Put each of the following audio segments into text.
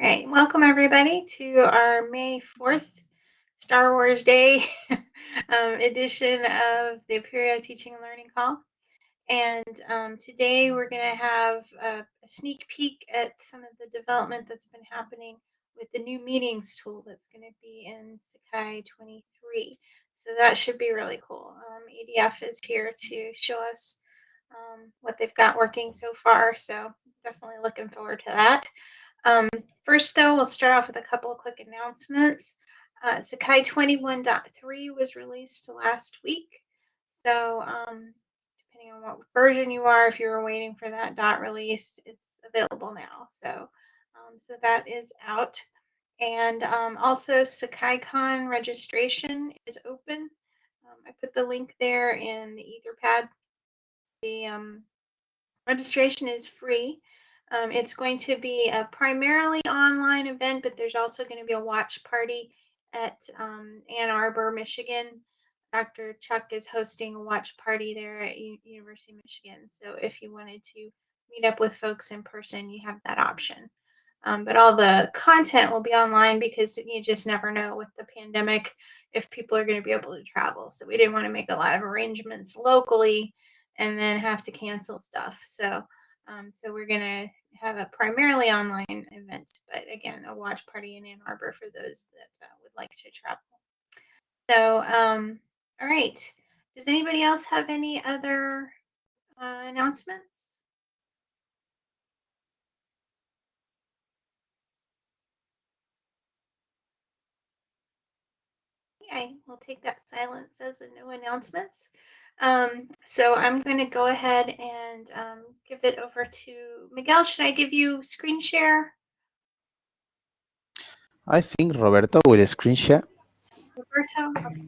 All right, welcome everybody to our May 4th Star Wars Day um, edition of the Apereo Teaching and Learning Call. And um, today we're going to have a, a, sneak peek at some of the development that's been happening with the new meetings tool that's going to be in Sakai 23. So that should be really cool. Um, EDF is here to show us um, what they've got working so far. So definitely looking forward to that. Um, first, though, we'll start off with a couple of quick announcements. Uh, Sakai 21.3 was released last week. So, um, depending on what version you are, if you were waiting for that dot release, it's available now. So, um, so that is out. And um, also, SakaiCon registration is open. Um, I put the link there in the Etherpad. The um, registration is free. Um, it's going to be a primarily online event, but there's also going to be a watch party at um, Ann Arbor, Michigan. Dr. Chuck is hosting a watch party there at U University of Michigan. So if you wanted to meet up with folks in person, you have that option. Um, but all the content will be online because you just never know with the pandemic if people are going to be able to travel. So we didn't want to make a lot of arrangements locally and then have to cancel stuff. So um, so we're going to have a primarily online event, but again, a watch party in Ann Arbor for those that uh, would like to travel. So, um, all right. Does anybody else have any other uh, announcements? Okay, we'll take that silence as a no announcements. Um, so I'm going to go ahead and um, give it over to Miguel. Should I give you screen share? I think Roberto will screen share. Roberto? Okay.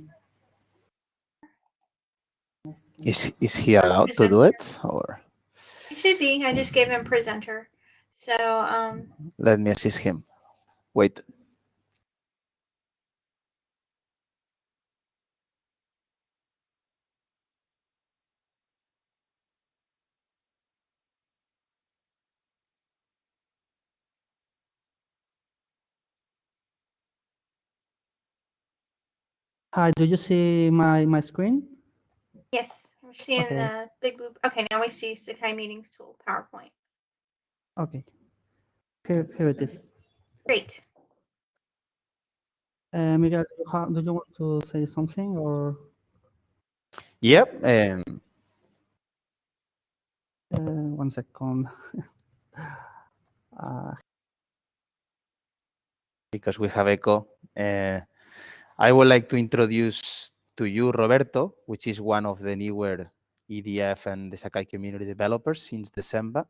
Is, is he allowed presenter. to do it? or? He should be. I just gave him presenter. So um, let me assist him. Wait. Hi, do you see my, my screen? Yes, we're seeing okay. the big blue. Okay, now we see Sakai Meetings Tool PowerPoint. Okay, here, here it is. Great. Uh, Miguel, do you have, do you want to say something or? Yep. Um... Uh, one second. uh... Because we have echo. Uh, I would like to introduce to you Roberto, which is one of the newer EDF and the Sakai community developers since December.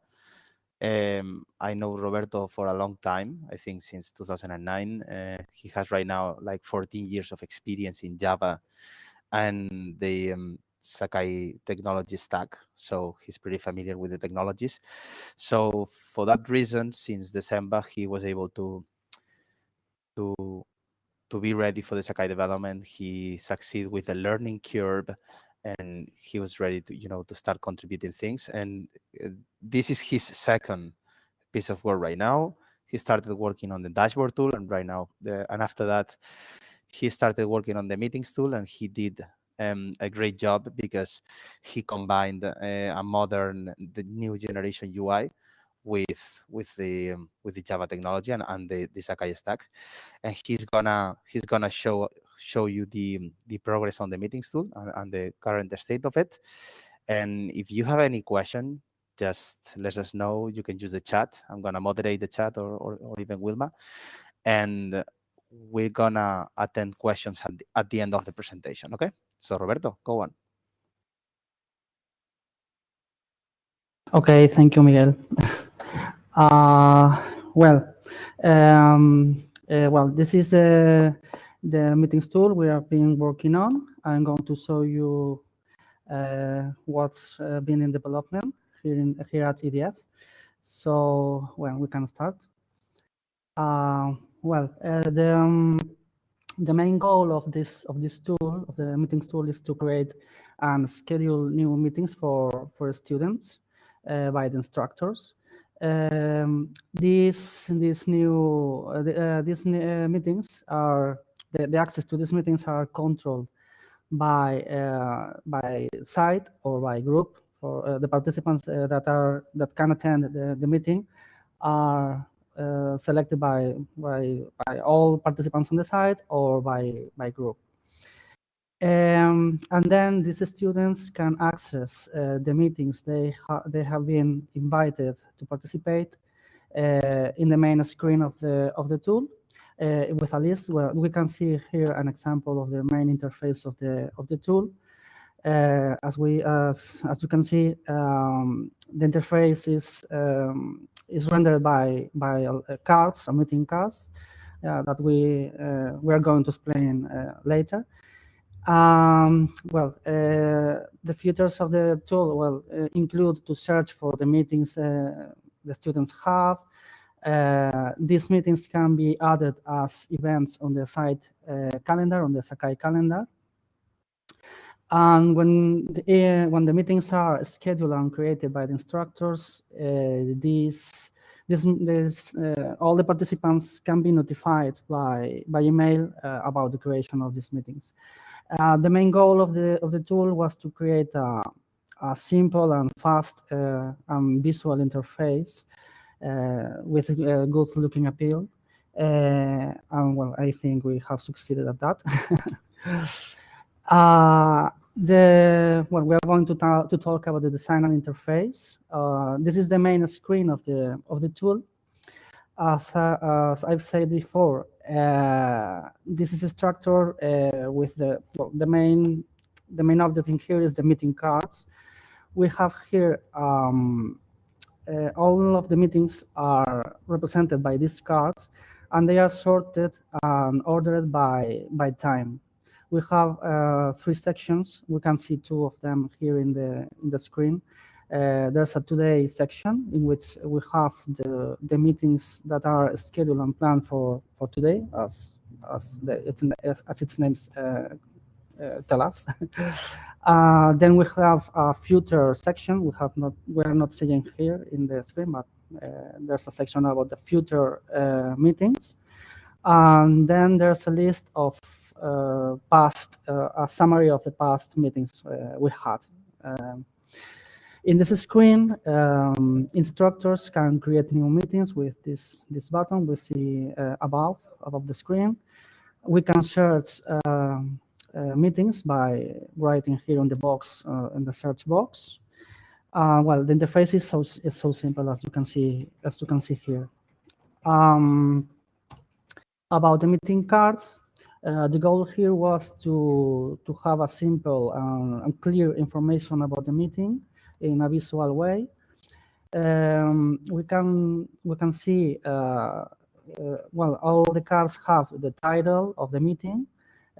Um, I know Roberto for a long time, I think since 2009. Uh, he has right now like 14 years of experience in Java and the um, Sakai technology stack. So he's pretty familiar with the technologies. So for that reason, since December, he was able to to to be ready for the Sakai development. He succeeded with the learning curve and he was ready to, you know, to start contributing things. And uh, this is his second piece of work right now. He started working on the dashboard tool and right now, the, and after that, he started working on the meetings tool and he did um, a great job because he combined uh, a modern, the new generation UI with with the um, with the Java technology and, and the, the Sakai stack, and he's gonna he's gonna show show you the the progress on the meetings tool and, and the current state of it. And if you have any question, just let us know. You can use the chat. I'm gonna moderate the chat or or, or even Wilma, and we're gonna attend questions at the, at the end of the presentation. Okay. So Roberto, go on. Okay, thank you, Miguel. Uh, well, um, uh, well, this is the, the meetings tool we have been working on. I'm going to show you uh, what's uh, been in development here, in, here at EDF. So, well, we can start. Uh, well, uh, the, um, the main goal of this of this tool, of the meetings tool, is to create and schedule new meetings for, for students by the instructors. Um, these these new uh, uh, these uh, meetings are the, the access to these meetings are controlled by uh, by site or by group for uh, the participants that are that can attend the, the meeting are selected by, by by all participants on the site or by by group. Um, and then these students can access uh, the meetings they ha they have been invited to participate uh, in the main screen of the of the tool uh, with a list where we can see here an example of the main interface of the of the tool. Uh, as we as as you can see, um, the interface is um, is rendered by by uh, cards, meeting cards uh, that we we are going to explain later. Um, well, the features of the tool will include to search for the meetings the students have, uh, these meetings can be added as events on the site uh, calendar, on the Sakai calendar. And when the, uh, when the meetings are scheduled and created by the instructors, uh, these, this, uh, all the participants can be notified by, by email uh, about the creation of these meetings. The main goal of the, of the tool was to create a, a simple and fast and visual interface uh, with a good looking appeal. Uh, and well, I think we have succeeded at that. Uh, the well, we are going to, to talk about the design and interface. this is the main screen of the of the tool. As, as I've said before, this is a structure with the well, the main the main object in here is the meeting cards. We have here um, uh, all of the meetings are represented by these cards and they are sorted and ordered by, by time. We have uh, three sections. We can see two of them here in the, in the screen. Uh, there's a today section in which we have the, the meetings that are scheduled and planned for, for today, as, as, the, as, as its name uh, uh, tell us. uh, then we have a future section. We have not, we are not seeing here in the screen, but uh, there's a section about the future meetings. And then there's a list of past, a summary of the past meetings we had. Um, in this screen, um, instructors can create new meetings with this, this button we see above, above the screen. We can search um, uh, meetings by writing here on the box uh, in the search box. Uh, well, the interface is so is so simple as you can see as you can see here. Um, about the meeting cards, uh, the goal here was to to have a simple and clear information about the meeting in a visual way. Um, we can we can see uh, uh, well all the cards have the title of the meeting.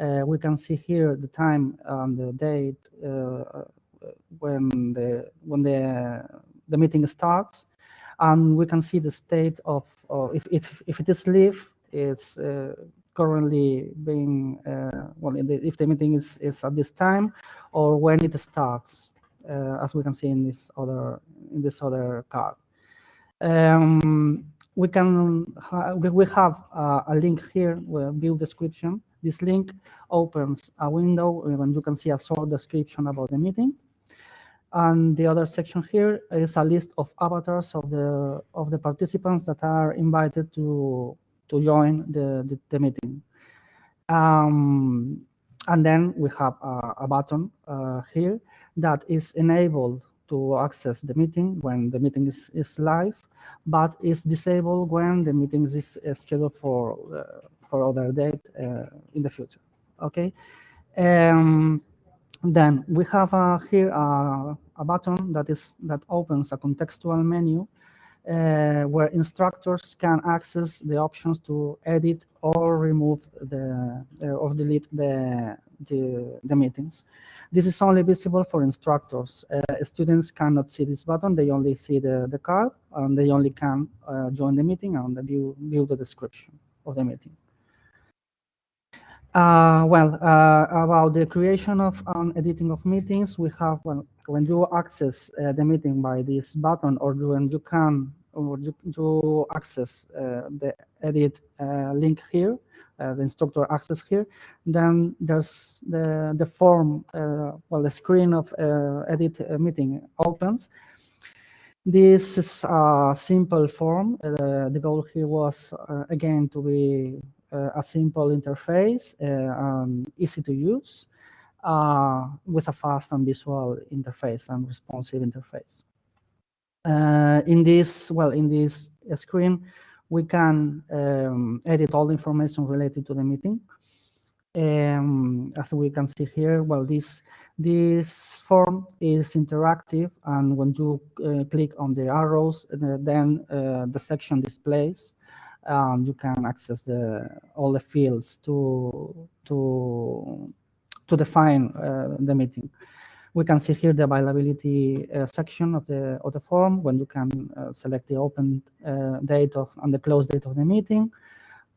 Uh, we can see here the time and the date uh, when the when the the meeting starts, and we can see the state of, if, if if it is live, it's uh, currently being well the, if the meeting is is at this time or when it starts, as we can see in this other in this other card. Um, we can ha we have uh, a link here, a view description, this link opens a window and you can see a short description about the meeting. And the other section here is a list of avatars of the of the participants that are invited to to join the, the, the meeting. Um, and then we have a, a button uh, here that is enabled to access the meeting when the meeting is, is live, but is disabled when the meeting is scheduled for uh, for other date uh, in the future. Okay. Um, then we have uh, here a, a, button that is that opens a contextual menu uh, where instructors can access the options to edit or remove the uh, or delete the, the, the meetings. This is only visible for instructors. Uh, students cannot see this button; they only see the the card, and they only can uh, join the meeting and view view the description of the meeting. Uh, well, uh, about the creation of and editing of meetings, we have, well, when you access uh, the meeting by this button or when you can or you, you access uh, the edit uh, link here, uh, the instructor access here, then there's the, the form, uh, well, the screen of uh, edit meeting opens. This is a simple form. the goal here was, again, to be a simple interface, um, easy to use, with a fast and visual interface and responsive interface. Uh, in this, well, in this screen, we can um, edit all the information related to the meeting. Um, as we can see here, well, this this form is interactive, and when you uh, click on the arrows, uh, then uh, the section displays. Um, you can access the all the fields to to to define uh, the meeting. We can see here the availability uh, section of the of the form when you can uh, select the open uh, date of and the close date of the meeting.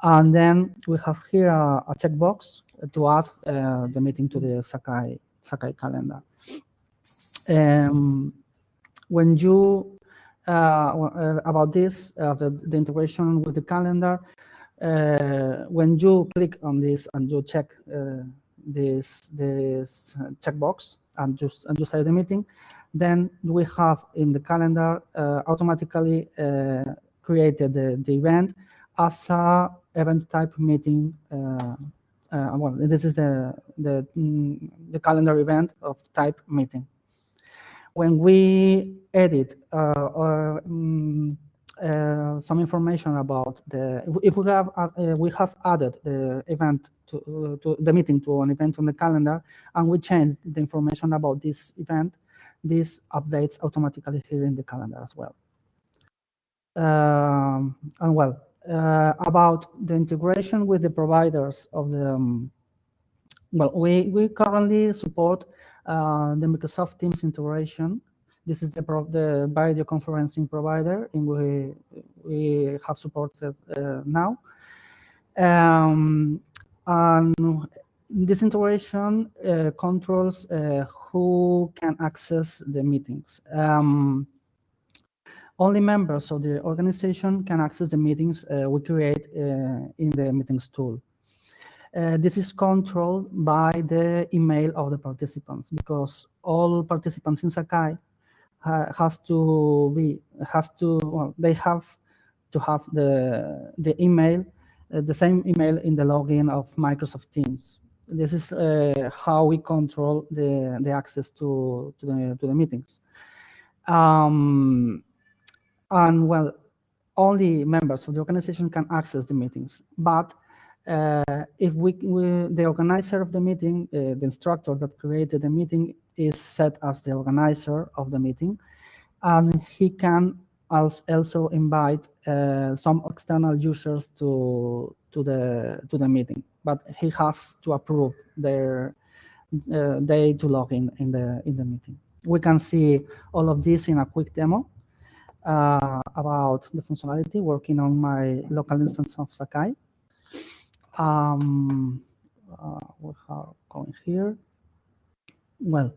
And then we have here a, a checkbox to add uh, the meeting to the Sakai Sakai calendar. Um, when you uh, uh, about this the, the integration with the calendar, when you click on this and you check this this checkbox, and just and just say the meeting, then we have in the calendar uh, automatically uh, created the, the event as a event type meeting. Uh, well, this is the the mm, the calendar event of type meeting. When we edit or um, uh, some information about the if we have uh, we have added the event to, uh, to the meeting to an event on the calendar and we change the information about this event this updates automatically here in the calendar as well. Um, and well uh, about the integration with the providers of the um, well we we currently support uh, the Microsoft Teams integration this is the, the video conferencing provider in we, we have supported uh, now. Um, and this integration uh, controls uh, who can access the meetings. Um, only members of the organization can access the meetings uh, we create uh, in the meetings tool. Uh, this is controlled by the email of the participants because all participants in Sakai has to be has to well, they have to have the the email uh, the same email in the login of Microsoft Teams. This is uh, how we control the the access to to the to the meetings. Um, and well, only members of the organization can access the meetings. But uh, if we, we, the organizer of the meeting, uh, the instructor that created the meeting, is set as the organizer of the meeting, and he can also invite uh, some external users to to the to the meeting, but he has to approve their uh, they to log in in the in the meeting. We can see all of this in a quick demo uh, about the functionality working on my local instance of Sakai. Um, uh, we are going here. Well,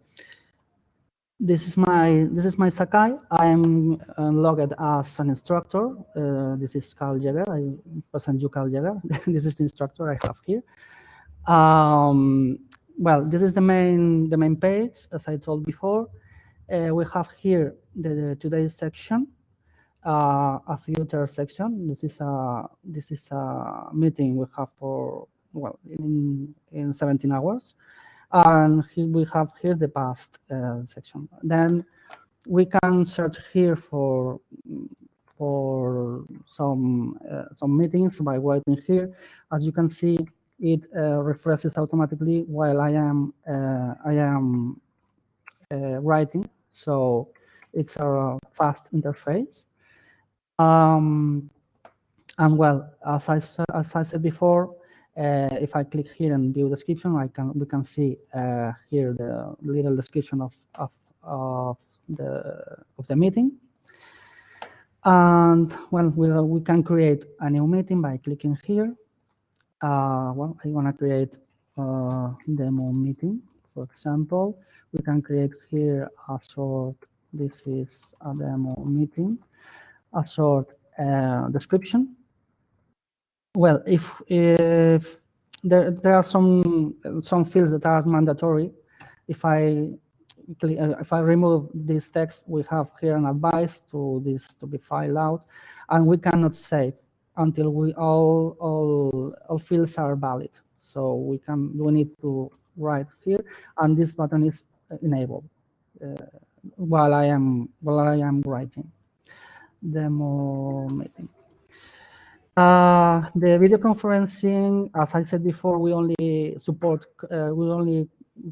this is my this is my Sakai. I'm uh, logged as an instructor. Uh, this is Carl Jäger. I present you Carl Jäger. this is the instructor I have here. Um, well, this is the main the main page, as I told before. Uh, we have here the, the today's section, uh, a future section. This is a this is a meeting we have for well in in 17 hours and we have here the past uh, section. Then we can search here for for some uh, some meetings by writing here. As you can see, it uh, refreshes automatically while I am uh, I am uh, writing. So it's a fast interface. Um, and well, as I as I said before, uh, if I click here and view description, I can we can see uh, here the little description of, of, of the of the meeting. And well, we, we can create a new meeting by clicking here. Uh, well, I want to create a demo meeting, for example. We can create here a sort, this is a demo meeting. A short uh, description. Well, if, if there, there are some, some fields that are mandatory, if I uh, if I remove this text, we have here an advice to this to be filed out, and we cannot save until we all all all fields are valid. So we can we need to write here, and this button is enabled uh, while I am while I am writing demo meeting. Uh, the video conferencing, as I said before, we only support uh, we only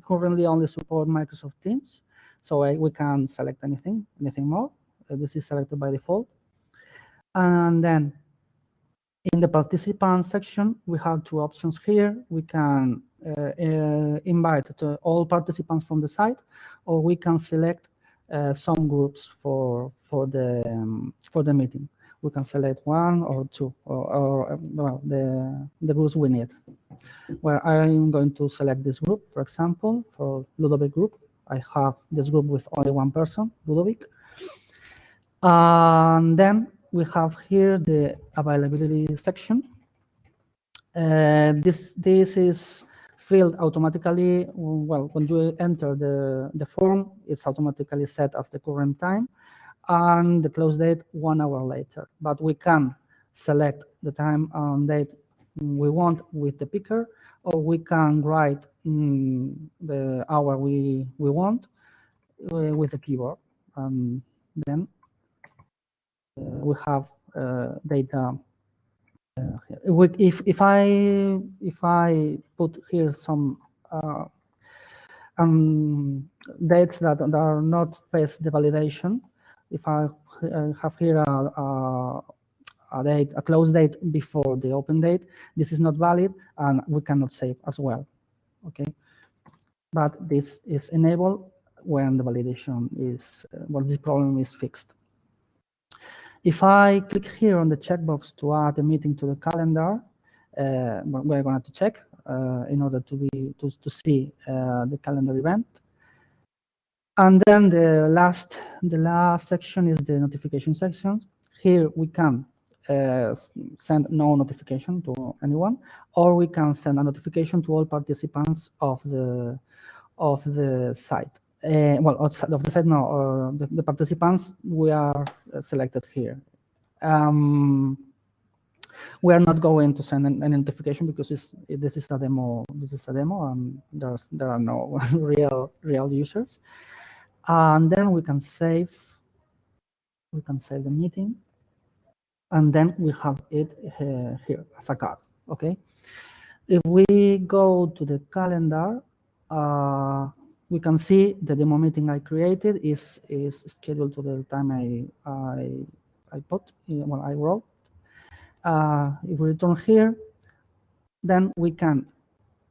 currently only support Microsoft Teams, so I, we can select anything, anything more. Uh, this is selected by default. And then in the participant section, we have two options here. We can uh, uh, invite all participants from the site, or we can select some groups for for the um, for the meeting. We can select one or two, or, or well, the the groups we need where I'm going to select this group, for example, for Ludovic group. I have this group with only one person, Ludovic. And then we have here the availability section. Uh, this, this is filled automatically, well, when you enter the, the form, it's automatically set as the current time and the close date one hour later. But we can select the time and date we want with the picker, or we can write mm, the hour we, we want uh, with the keyboard. And then uh, we have uh, data. Uh, if if I if I put here some uh, um, dates that are not past the validation, if I have here a, a a date, a close date before the open date. This is not valid and we cannot save as well. Okay. But this is enabled when the validation is, uh, well, this problem is fixed. If I click here on the checkbox to add a meeting to the calendar, uh, we're going to check uh, in order to be to, to see uh, the calendar event. And then the last the last section is the notification section. Here we can uh, send no notification to anyone, or we can send a notification to all participants of the of the site. Uh, well, outside of the site, no, uh, the, the, participants we are selected here. Um, we are not going to send any notification because it, this is a demo. This is a demo, and there's there are no real real users. And then we can save. We can save the meeting and then we have it uh, here as a card, okay? If we go to the calendar, uh, we can see that the meeting I created is, is scheduled to the time I, I, I put, when I wrote. Uh, if we return here, then we can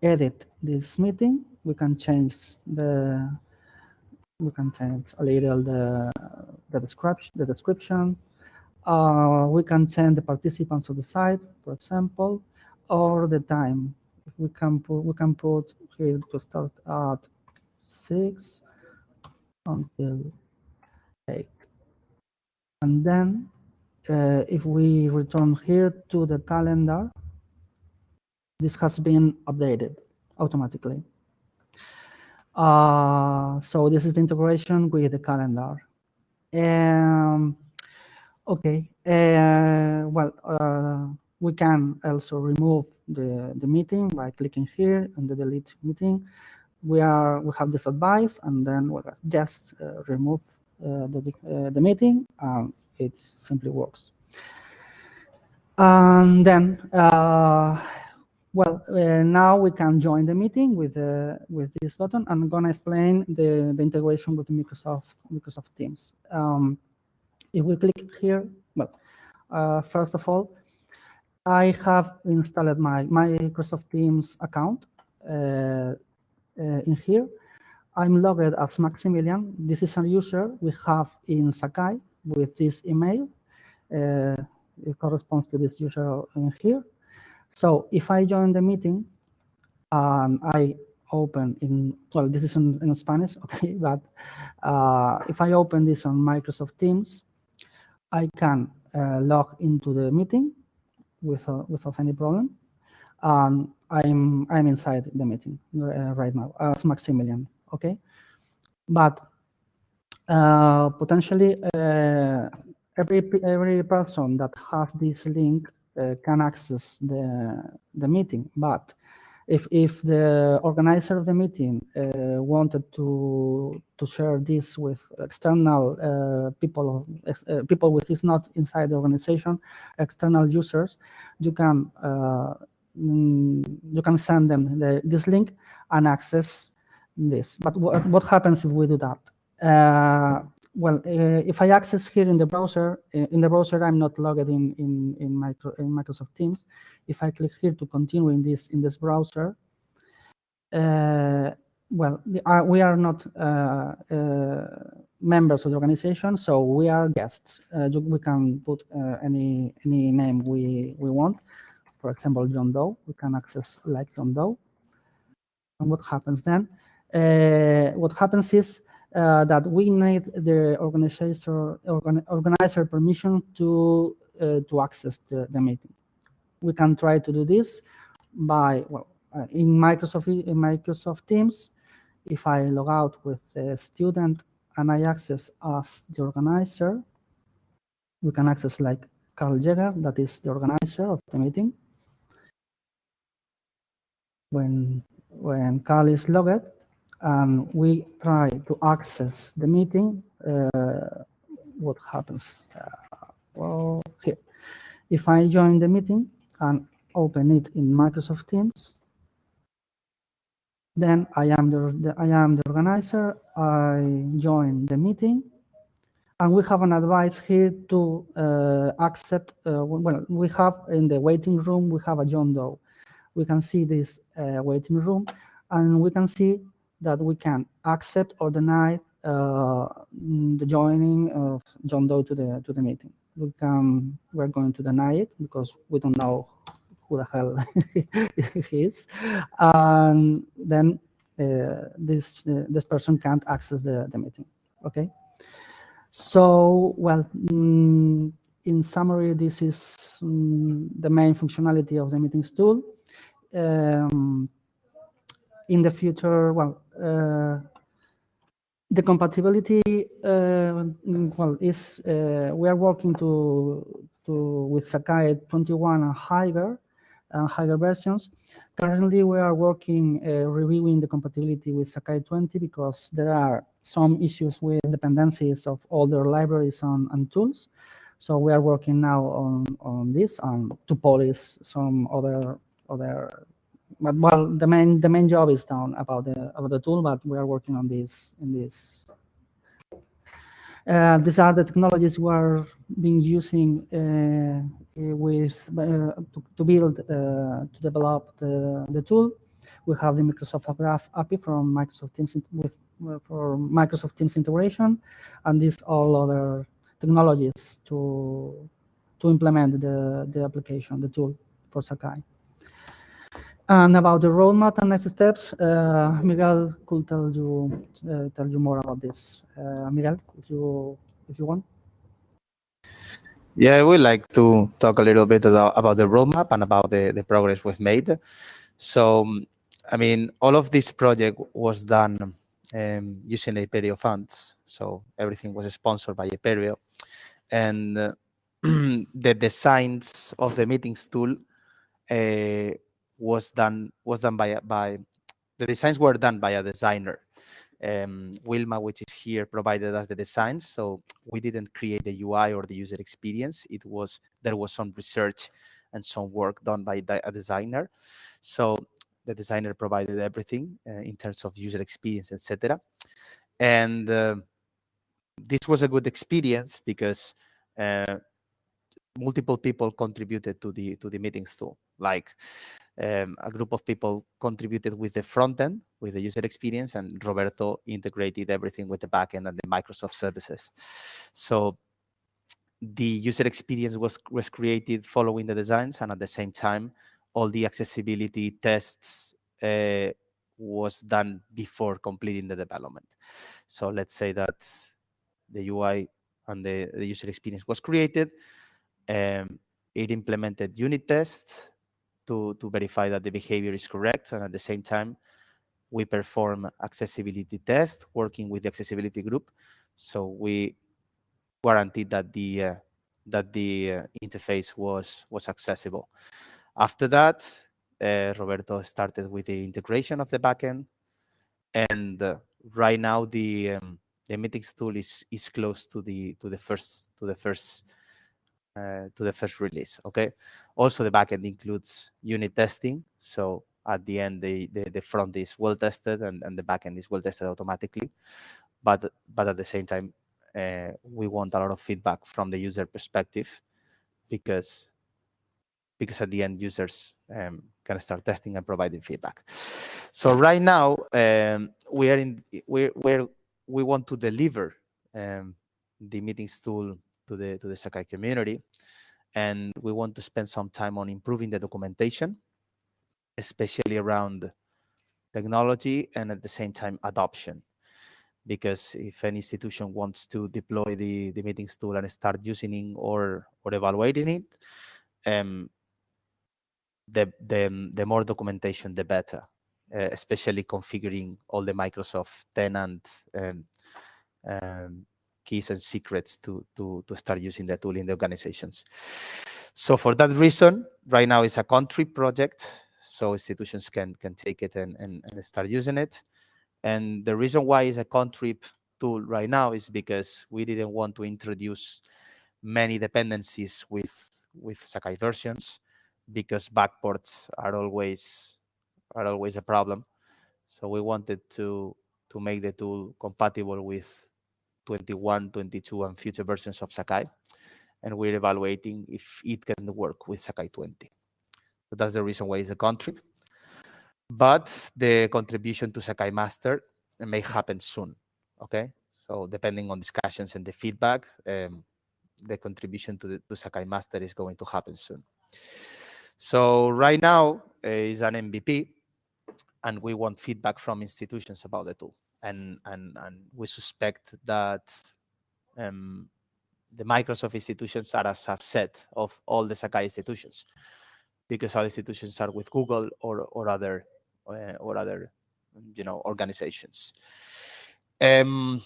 edit this meeting. We can change the, we can change a little the, the description, the description, uh, we can send the participants of the site, for example, or the time. We can put we can put here to start at six until eight, and then uh, if we return here to the calendar, this has been updated automatically. Uh, so this is the integration with the calendar. Um, Okay. Uh, well, uh, we can also remove the, the meeting by clicking here on the delete meeting. We are we have this advice, and then we just uh, remove uh, the uh, the meeting, and it simply works. And then, well, now we can join the meeting with with this button. I'm gonna explain the the integration with Microsoft Microsoft Teams. Um, if we click here, well, uh, first of all, I have installed my my Microsoft Teams account uh, in here. I'm logged as Maximilian. This is a user we have in Sakai with this email. Uh, it corresponds to this user in here. So if I join the meeting and I open in, well, this is in, in Spanish, okay, but uh, if I open this on Microsoft Teams, I can uh, log into the meeting without, without any problem. And I'm, I'm inside the meeting uh, right now as Maximilian, okay? But uh, potentially uh, every, every person that has this link uh, can access the, the meeting, but if if the organizer of the meeting uh, wanted to to share this with external uh, people uh, people with is not inside the organization external users you can you can send them the, this link and access this but what, happens if we do that uh, well, uh, if I access here in the browser, in the browser, I'm not logged in in in, micro, in Microsoft Teams. If I click here to continue in this in this browser, uh, well, uh, we are not uh, uh, members of the organization, so we are guests. Uh, we can put any any name we we want. For example, John Doe. We can access like John Doe. And what happens then? what happens is uh, that we need the organizer organ, organizer permission to uh, to access the, the, meeting. We can try to do this by well uh, in Microsoft in Microsoft Teams. If I log out with the student and I access as the organizer, we can access like Carl Jäger, that is the organizer of the meeting. When when Carl is logged, and we try to access the meeting, uh, what happens? Uh, well, here, if I join the meeting and open it in Microsoft Teams, then I am the, the, I am the organizer. I join the meeting, and we have an advice here to uh, accept. Uh, well, we have in the waiting room we have a John Doe. We can see this uh, waiting room, and we can see that we can accept or deny uh, the joining of John Doe to the to the meeting. We can we're going to deny it because we don't know who the hell he is, and then uh, this uh, this person can't access the the meeting. Okay, so well. Mm, in summary, this is mm, the main functionality of the meetings tool. Um, in the future, well, uh, the compatibility, uh, well, is uh, we are working to to with Sakai 21 and higher, and higher versions. Currently, we are working uh, reviewing the compatibility with Sakai 20 because there are some issues with dependencies of older libraries and, and tools. So we are working now on on this and to polish some other other but well, the main the main job is done about the about the tool, but we are working on this in this. Uh, these are the technologies we are being using uh, with uh, to, to, build uh, to develop the, the tool. We have the Microsoft Graph API from Microsoft Teams with for Microsoft Teams integration, and these all other technologies to to implement the the application, the tool for Sakai. And about the roadmap and next steps, uh, Miguel could tell you uh, tell you more about this. Uh, Miguel, if you if you want. Yeah, I would like to talk a little bit about, about the roadmap and about the, the progress we've made. So, I mean, all of this project was done um, using Apereo funds. So everything was sponsored by Apereo. And uh, the designs of the meetings tool uh, was done was done by by the designs were done by a designer. Um, Wilma, which is here, provided us the designs. So we didn't create the UI or the user experience. It was there was some research and some work done by a designer. So the designer provided everything uh, in terms of user experience, etc. And uh, this was a good experience because uh, multiple people contributed to the to the meetings tool. Like um, a group of people contributed with the front end, with the user experience, and Roberto integrated everything with the backend and the Microsoft services. So the user experience was, was created following the designs, and at the same time, all the accessibility tests uh, was done before completing the development. So let's say that the UI and the, the user experience was created, Um, it implemented unit tests to, to verify that the behavior is correct. And at the same time, we perform accessibility tests working with the accessibility group. So we guaranteed that the uh, that the uh, interface was was accessible. After that, uh, Roberto started with the integration of the backend, and uh, right now the um, the meetings tool is is close to the to the first to the first uh, to the first release. Okay. Also, the backend includes unit testing. So at the end, the, the, the front is well tested and, and the backend is well tested automatically. But but at the same time, uh, we want a lot of feedback from the user perspective because because at the end users um, can start testing and providing feedback. So right now um, we are in we we we want to deliver um, the meetings tool to the to the Sakai community, and we want to spend some time on improving the documentation, especially around technology and at the same time adoption. Because if an institution wants to deploy the, the meetings tool and start using it or or evaluating it, um, the, the, the more documentation, the better, uh, especially configuring all the Microsoft tenant um, um, keys and secrets to, to, to start using the tool in the organizations. So for that reason, right now it's a contrib project, so institutions can, can take it and, and, and start using it. And the reason why it's a contrib tool right now is because we didn't want to introduce many dependencies with, with Sakai versions because backports are always are always a problem. So we wanted to to make the tool compatible with 21, 22, and future versions of Sakai. And we're evaluating if it can work with Sakai 20. So that's the reason why it's a contrib. But the contribution to Sakai Master may happen soon, okay? So depending on discussions and the feedback, um, the contribution to the to Sakai Master is going to happen soon. So right now uh, is an MVP, and we want feedback from institutions about the tool and and and we suspect that um, the Microsoft institutions are a subset of all the Sakai institutions, because all institutions are with Google or or other uh, or other you know organizations. Um,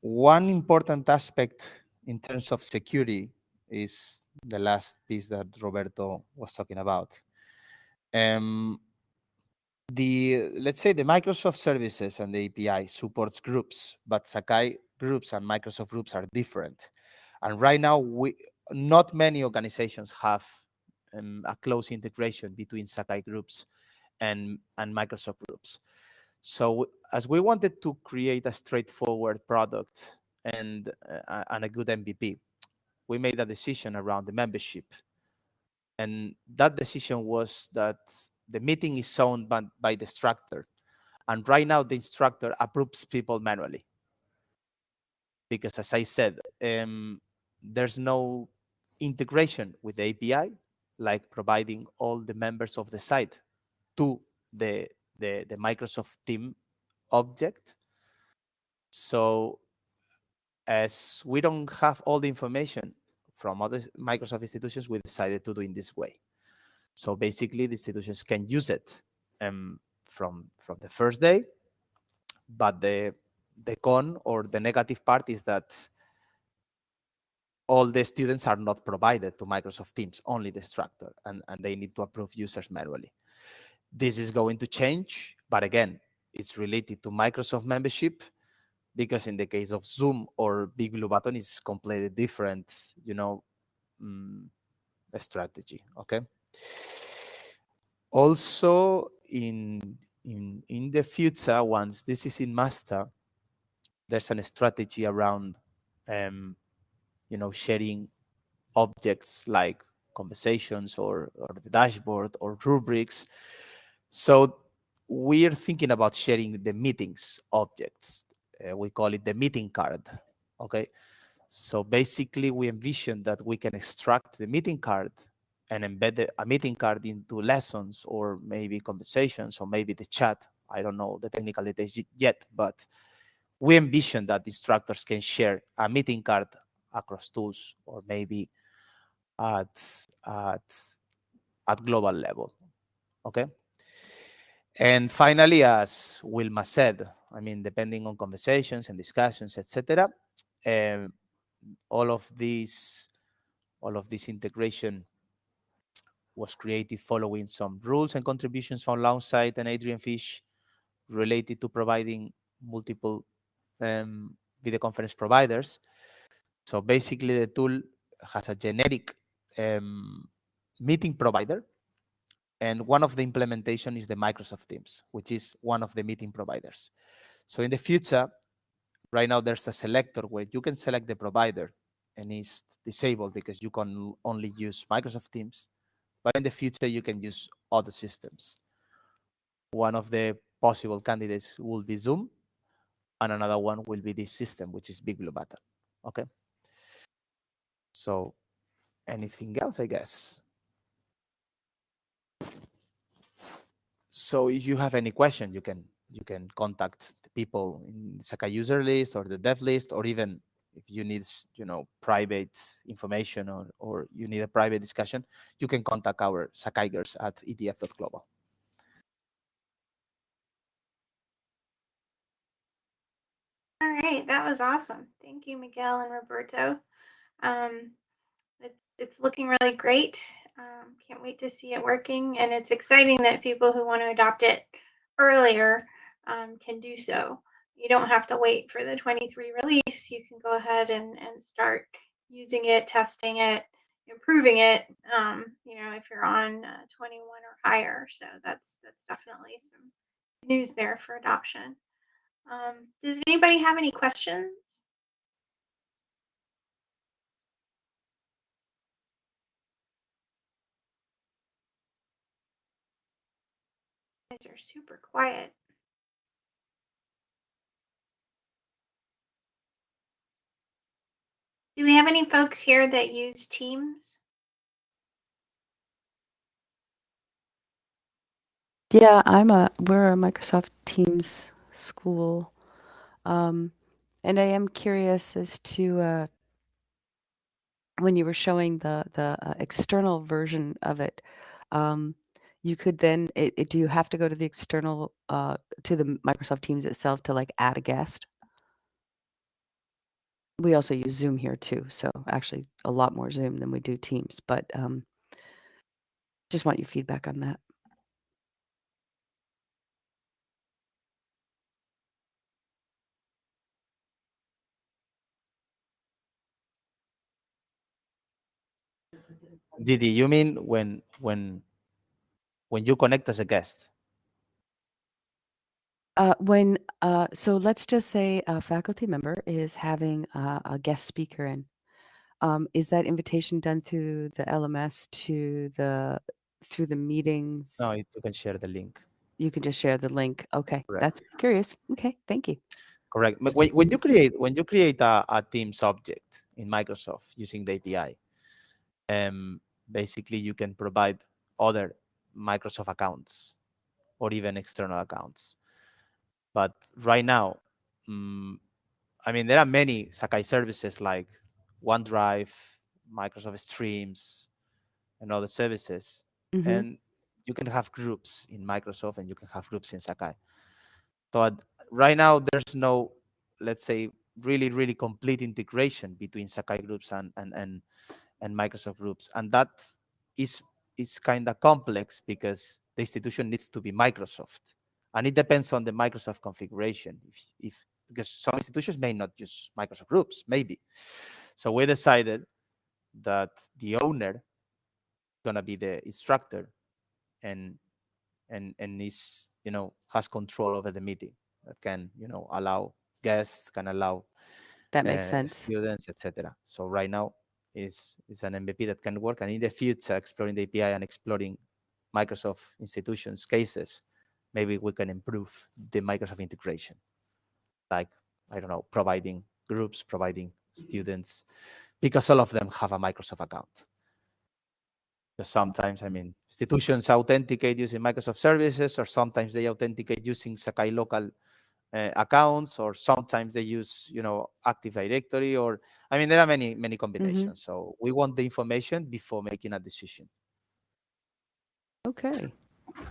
one important aspect in terms of security is the last piece that Roberto was talking about. Um, the let's say the Microsoft services and the API supports groups, but Sakai groups and Microsoft groups are different. And right now, we not many organizations have um, a close integration between Sakai groups and and Microsoft groups. So as we wanted to create a straightforward product and uh, and a good MVP, we made a decision around the membership. And that decision was that the meeting is owned by, by the instructor. And right now, the instructor approves people manually. Because as I said, um, there's no integration with the API, like providing all the members of the site to the, the, the Microsoft team object. So as we don't have all the information from other Microsoft institutions, we decided to do in this way. So basically, the institutions can use it um, from from the first day, but the the con or the negative part is that all the students are not provided to Microsoft Teams, only the instructor, and, and they need to approve users manually. This is going to change, but again, it's related to Microsoft membership because in the case of Zoom or Big Blue Button, it's completely different, you know, um, strategy, okay? Also, in, in, in the future, once this is in master, there's a strategy around, um, you know, sharing objects like conversations or, or the dashboard or rubrics. So we're thinking about sharing the meetings objects. Uh, we call it the meeting card. Okay. So basically, we envision that we can extract the meeting card and embed a meeting card into lessons or maybe conversations or maybe the chat. I don't know the technical details yet, but we envision that instructors can share a meeting card across tools or maybe at at at global level. Okay. And finally, as Wilma said, I mean, depending on conversations and discussions, etc., um, all of these, all of this integration was created following some rules and contributions from Longsight and Adrian Fish related to providing multiple um, video conference providers. So basically, the tool has a generic um, meeting provider and one of the implementation is the Microsoft Teams, which is one of the meeting providers. So in the future, right now there's a selector where you can select the provider and it's disabled because you can only use Microsoft Teams. But in the future, you can use other systems. One of the possible candidates will be Zoom, and another one will be this system, which is Big Blue Button. Okay. So anything else, I guess? So if you have any question, you can you can contact the people in Sakai user list or the dev list, or even if you need you know private information or, or you need a private discussion, you can contact our Sakai girls at edf.global. All right, that was awesome. Thank you, Miguel and Roberto. Um, it's, it's looking really great. Um, can't wait to see it working. And it's exciting that people who want to adopt it earlier um, can do so. You don't have to wait for the 23 release. You can go ahead and, and start using it, testing it, improving it, um, you know, if you're on uh, 21 or higher. So that's, that's definitely some news there for adoption. Um, does anybody have any questions? guys are super quiet. Do we have any folks here that use Teams? Yeah, I'm a we're a Microsoft Teams school. Um, and I am curious as to uh, when you were showing the the uh, external version of it. Um, you could then it, it, do you have to go to the external uh, to the Microsoft Teams itself to like add a guest? We also use Zoom here too, so actually a lot more Zoom than we do Teams. But um, just want your feedback on that. Dee Dee, you mean when when when you connect as a guest? Uh, when uh, so let's just say a faculty member is having a, a guest speaker in. Um, is that invitation done through the LMS to the through the meetings? No, you can share the link. You can just share the link. Okay, Correct. that's curious. Okay, thank you. Correct. But when, when you create when you create a, a Teams object in Microsoft using the API, um, basically you can provide other Microsoft accounts or even external accounts. But right now, um, I mean, there are many Sakai services like OneDrive, Microsoft Streams, and other services. Mhm. And you can have groups in Microsoft and you can have groups in Sakai. But right now, there's no, let's say, really, really complete integration between Sakai groups and, and, and, and Microsoft groups. And that is, is kind of complex because the institution needs to be Microsoft. And it depends on the Microsoft configuration. If, if because some institutions may not use Microsoft groups, maybe. So we decided that the owner is gonna be the instructor and and and is you know has control over the meeting that can you know allow guests can allow That makes uh, sense. students etc so right now is is an mvp that can work and in the future exploring the api and exploring microsoft institutions cases maybe we can improve the microsoft integration like i don't know providing groups providing students because all of them have a microsoft account because sometimes, I mean, institutions authenticate using Microsoft services, or sometimes they authenticate using Sakai local uh, accounts, or sometimes they use, you know, Active Directory, or I mean, there are many many combinations. So we want the information before making a decision. Okay.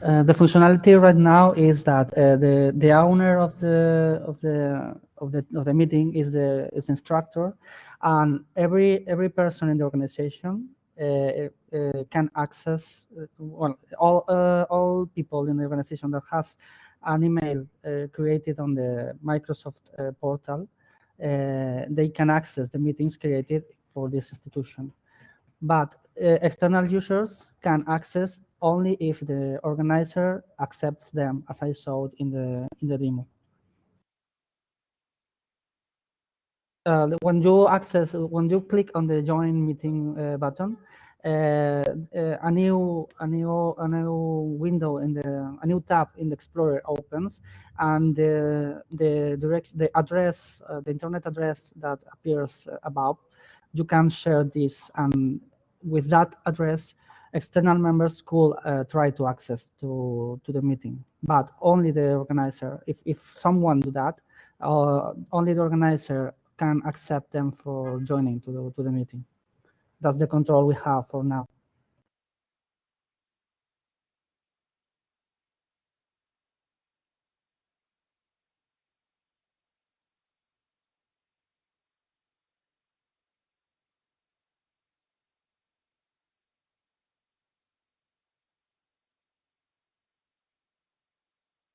Uh, the functionality right now is that uh, the the owner of the of the of the of the meeting is the is the instructor, and every every person in the organization uh, uh, can access uh, well all all people in the organization that has an email created on the Microsoft portal. They can access the meetings created for this institution, but external users can access only if the organizer accepts them, as I showed in the in the demo. Uh, when you access, when you click on the join meeting uh, button, uh, uh, a new a new a new window in the a new tab in the Explorer opens, and the the direct the address uh, the internet address that appears above, you can share this, and with that address, external members could uh, try to access to to the meeting, but only the organizer. If if someone do that, uh, only the organizer can accept them for joining to the to the meeting. That's the control we have for now.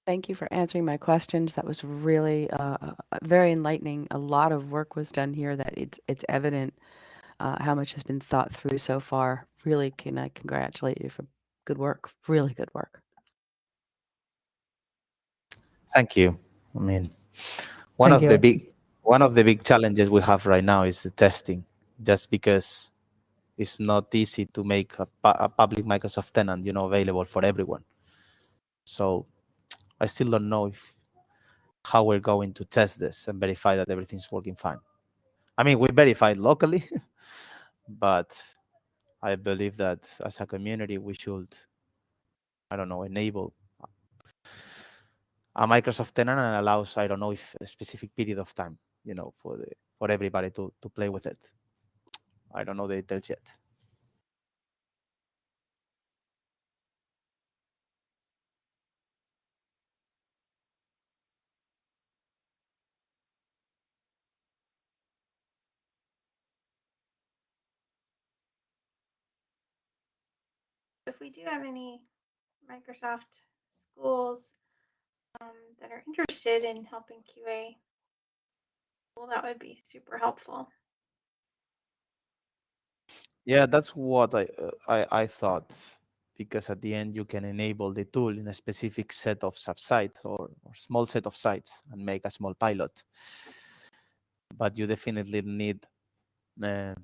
Thank you for answering my questions. That was really uh, uh, very enlightening. A lot of work was done here that it's it's evident uh, how much has been thought through so far. Really can I congratulate you for good work. Really good work. Thank you. I mean, one Thank of the big one of the big challenges we have right now is the testing, just because it's not easy to make a, a public Microsoft tenant, you know, available for everyone. So I still don't know if how we're going to test this and verify that everything's working fine. I mean, we verified locally, but I believe that as a community we should, I don't know, enable a Microsoft tenant and allows I don't know if a specific period of time, you know, for the for everybody to to play with it. I don't know the details yet. Do have any Microsoft schools um, that are interested in helping QA, well, that would be super helpful. Yeah, that's what I uh, I I thought because at the end you can enable the tool in a specific set of subsites or, or small set of sites and make a small pilot. But you definitely need uh,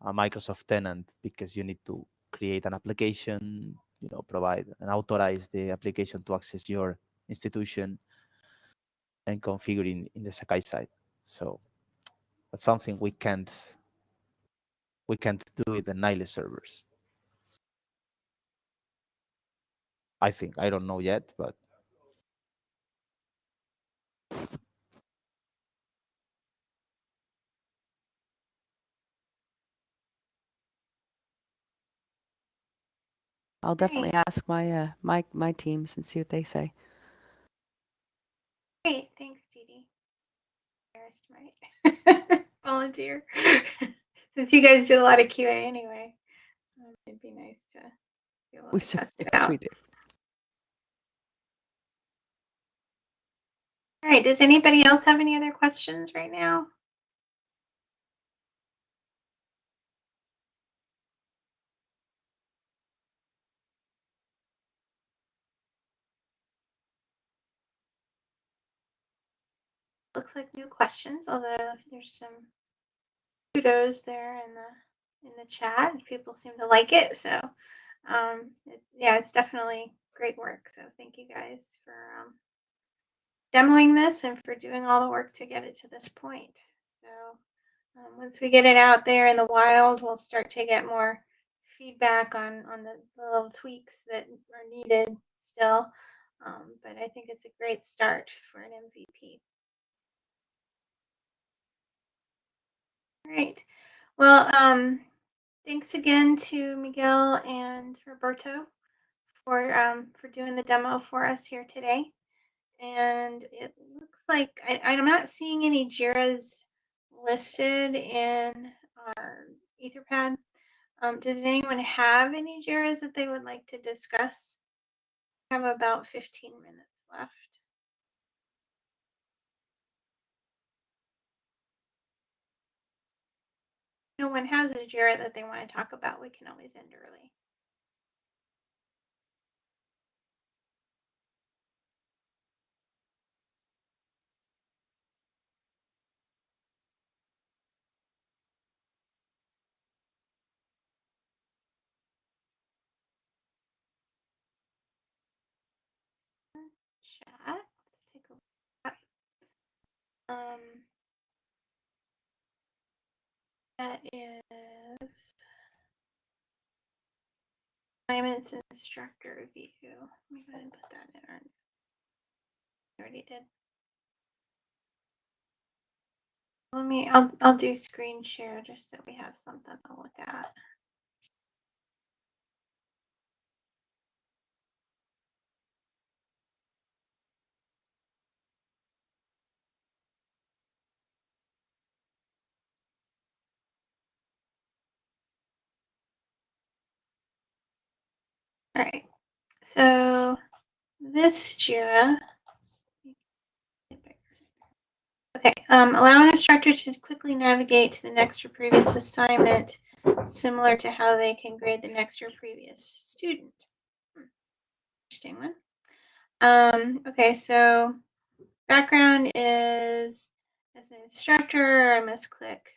a Microsoft tenant because you need to create an application, you know, provide and authorize the application to access your institution and configure in, in the Sakai side. So that's something we can't we can't do it in Nile servers. I think I don't know yet, but I'll definitely ask my uh, my my teams and see what they say. Great, thanks, Dee Embarrassed, right? Volunteer. Since you guys do a lot of QA anyway, um, it'd be nice to be We to test yes, out. we do. All right, does anybody else have any other questions right now? Looks like no questions, although there's some kudos there in the in the chat. People seem to like it, so um, it, yeah, it's definitely great work. So thank you guys for um, demoing this and for doing all the work to get it to this point. So um, once we get it out there in the wild, we'll start to get more feedback on on the, little tweaks that are needed still. Um, but I think it's a great start for an MVP. All right. Well, um, thanks again to Miguel and Roberto for um, for doing the demo for us here today. And it looks like I, I'm not seeing any JIRAs listed in our Etherpad. Um, does anyone have any JIRAs that they would like to discuss? We have about 15 minutes left. No one has a JIRA that they want to talk about, we can always end early. Chat. Let's take a look. Um, that is assignments instructor view. Let me go ahead and put that in. I already did. Let me, I'll, I'll do screen share just so we have something to look at. All right, so this JIRA. Okay, um, allow an instructor to quickly navigate to the next or previous assignment, similar to how they can grade the next or previous student. Interesting one. Um, okay, so background is as an instructor, I must click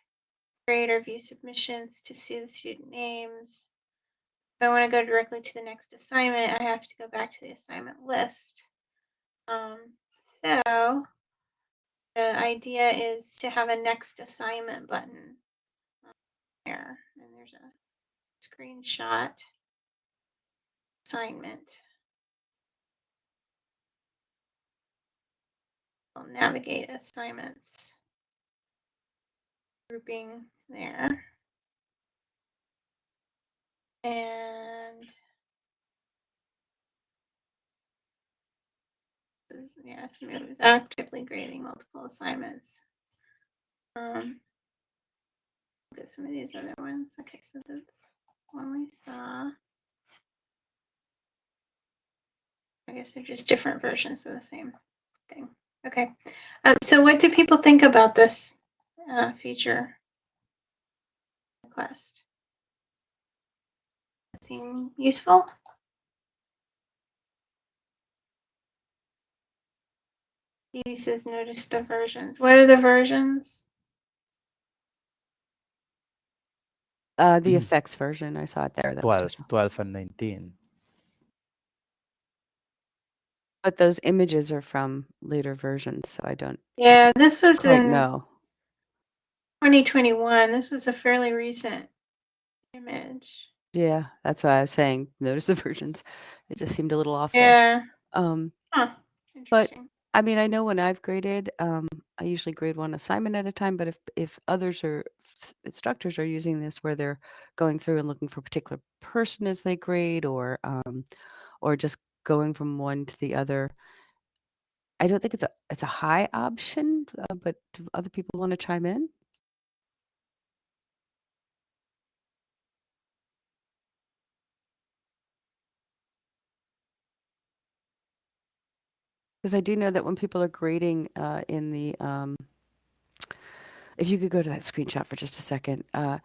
grade or view submissions to see the student names. If I want to go directly to the next assignment, I have to go back to the assignment list. Um, so the idea is to have a next assignment button um, there, and there's a screenshot assignment. I'll navigate assignments grouping there. And this- yes, was actively grading multiple assignments. Um, look at some of these other ones. Okay, so that's one we saw. I guess they're just different versions of the same thing. Okay. Um, so what do people think about this uh, feature request? Seem useful? He says notice the versions. What are the versions? Uh, the Mhm. affects version, I saw it there. That 12, 12 and 19. But those images are from later versions, so I don't Yeah, this was quite in know. 2021. This was a fairly recent image. Yeah, that's why I was saying notice the versions. It just seemed a little off there. Yeah. Um, Huh. But- Interesting. I mean, I know when I've graded, um, I usually grade one assignment at a time, but if if others are instructors are using this where they're going through and looking for a particular person as they grade or um, or just going from one to the other, I don't think it's a it's a high option, uh, but do other people want to chime in? Because I do know that when people are grading uh, in the, um, if you could go to that screenshot for just a second, uh,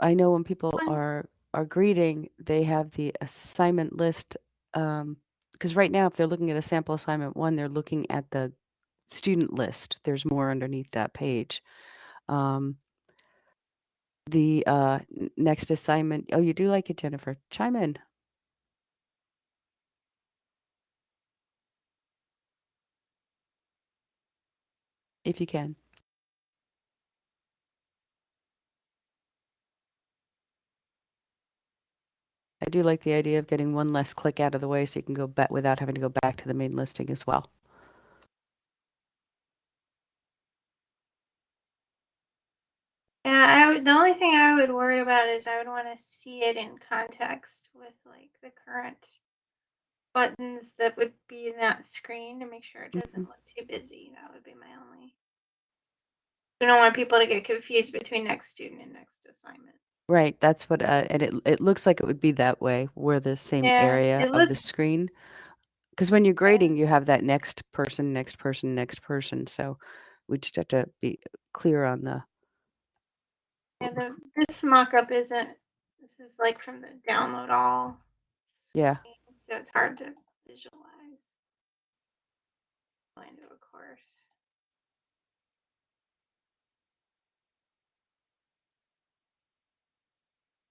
I know when people are are grading, they have the assignment list. Because right now, if they're looking at a sample assignment one, they're looking at the student list. There's more underneath that page. Um, the uh, next assignment. Oh, you do like it, Jennifer? Chime in. If you can. I do like the idea of getting one less click out of the way so you can go back without having to go back to the main listing as well. Yeah, I would, the only thing I would worry about is I would want to see it in context with like the current buttons that would be in that screen to make sure it doesn't Mhm. look too busy. That would be my only. I don't want people to get confused between next student and next assignment. Right, that's what, uh, and it it looks like it would be that way, where the same Yeah, area it of the screen. Because when you're grading, you have that next person, next person, next person. So we just have to be clear on the. Yeah, the, this mock-up isn't. This is like from the download all. Yeah. screen, So it's hard to visualize. Into a course.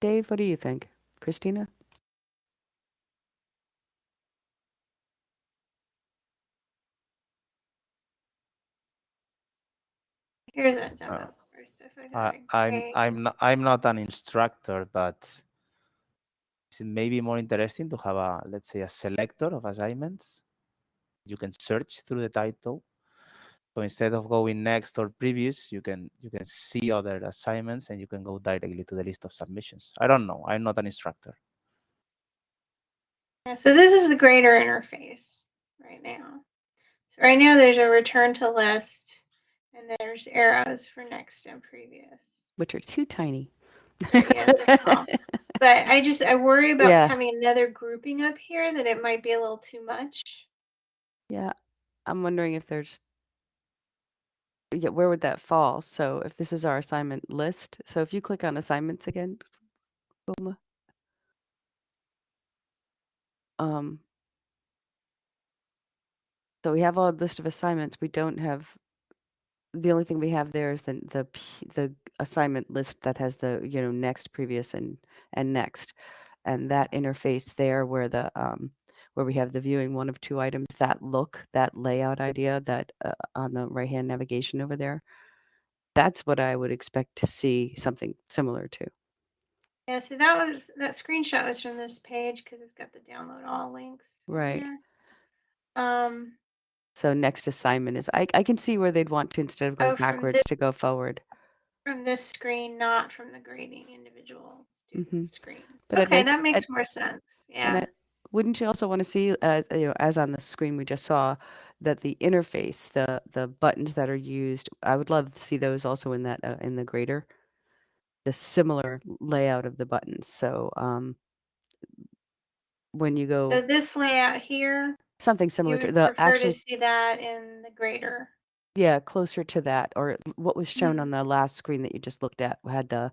Dave, what do you think? Christina? Here's a demo Uh, course. If I go I, to I'm. I'm not I'm not an instructor, but it's maybe more interesting to have a let's say a selector of assignments. You can search through the title. So instead of going next or previous, you can you can see other assignments and you can go directly to the list of submissions. I don't know. I'm not an instructor. Yeah, so this is the grader interface right now. So right now there's a return to list and there's arrows for next and previous. Which are too tiny. Yeah, they're small. But I just I worry about Yeah. having another grouping up here that it might be a little too much. Yeah, I'm wondering if there's. Yeah, where would that fall? So if this is our assignment list, so if you click on assignments again, Wilma. Um. So we have a list of assignments. We don't have. The only thing we have there is the the p- the assignment list that has the you know next, previous, and and next, and that interface there where the um where we have the viewing one of two items, that look, that layout idea, that uh, on the right hand navigation over there. That's what I would expect to see something similar to. Yeah, so that was that screenshot was from this page because it's got the download all links. Right. there. Um So next assignment is I I can see where they'd want to instead of going Oh, from backwards this- to go forward. from this screen, not from the grading individual student Mhm. screen. But it okay, makes- that makes more sense. And Yeah. I, wouldn't you also want to see, uh, you know, as on the screen we just saw, that the interface, the the buttons that are used, I would love to see those also in that uh, in the grader, the similar layout of the buttons. So um, when you go, So go this layout here, something you similar to would the prefer actually, to see that in the grader. yeah, closer to that, or what was shown Mhm. on the last screen that you just looked at had the,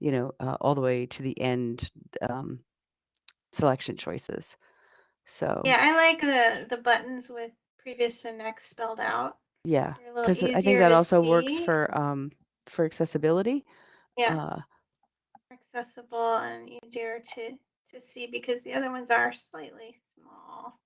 you know, uh, all the way to the end um, selection choices. So Yeah, I like the the buttons with previous and next spelled out. Yeah, They're a little because I easier think that to also works see. for um for accessibility. Yeah, Uh, accessible and easier to to see because the other ones are slightly small.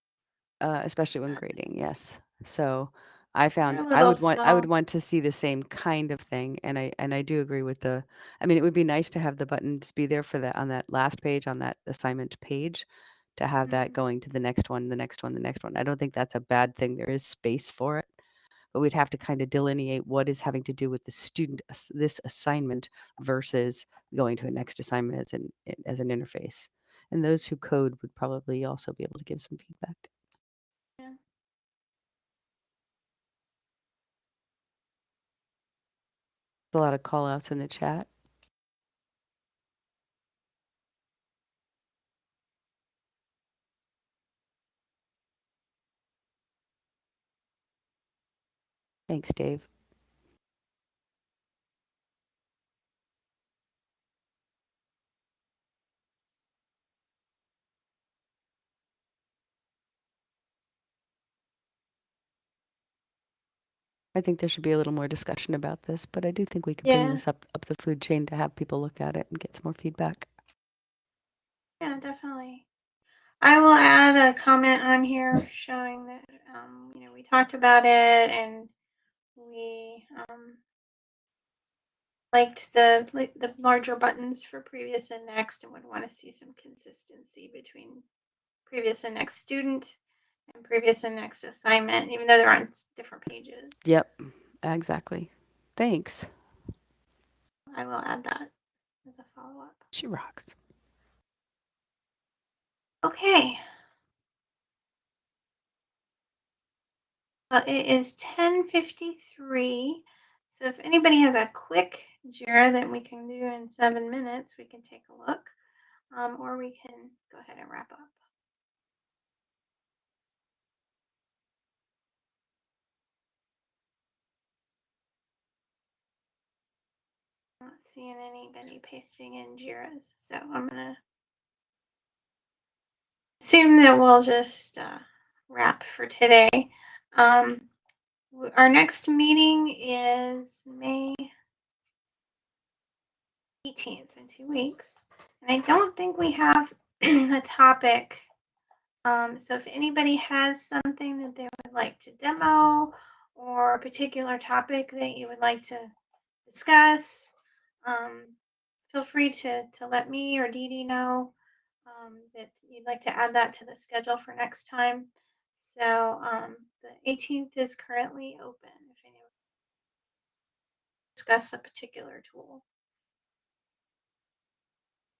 Uh, especially when grading, yes. So I found I little would want I would want to see the same kind of thing, and I and I do agree with the. I mean, it would be nice to have the buttons be there for that on that last page on that assignment page, to have that Mhm. going to the next one, the next one, the next one. I don't think that's a bad thing. There is space for it, but we'd have to kind of delineate what is having to do with the student ass- this assignment versus going to a next assignment as an as an interface. And those who code would probably also be able to give some feedback. A lot of call outs in the chat. Thanks, Dave. I think there should be a little more discussion about this, but I do think we can bring Yeah. this up up the food chain to have people look at it and get some more feedback. Yeah, definitely. I will add a comment on here showing that um, you know we talked about it and we um, liked the like the larger buttons for previous and next and would want to see some consistency between previous and next student and previous and next assignment, even though they're on different pages. Yep, exactly. Thanks. I will add that as a follow up. She rocks. Okay. Well, it is 10:53. So if anybody has a quick Jira that we can do in seven minutes, we can take a look, um, or we can go ahead and wrap up. Not seeing anybody pasting in Jiras, so I'm gonna assume that we'll just uh, wrap for today. Um, our next meeting is May 18th in two weeks. And I don't think we have a topic. Um, so if anybody has something that they would like to demo or a particular topic that you would like to discuss, um, feel free to, to let me or Dee Dee know um, that you'd like to add that to the schedule for next time. So um, the 18th is currently open if anyone discuss a particular tool.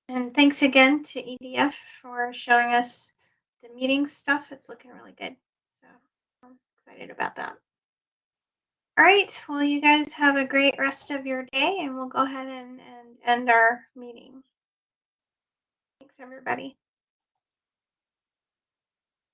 And thanks again to EDF for showing us the meeting stuff. It's looking really good. So I'm excited about that. All right. Well, you guys have a great rest of your day, and we'll go ahead and, and end our meeting. Thanks, everybody.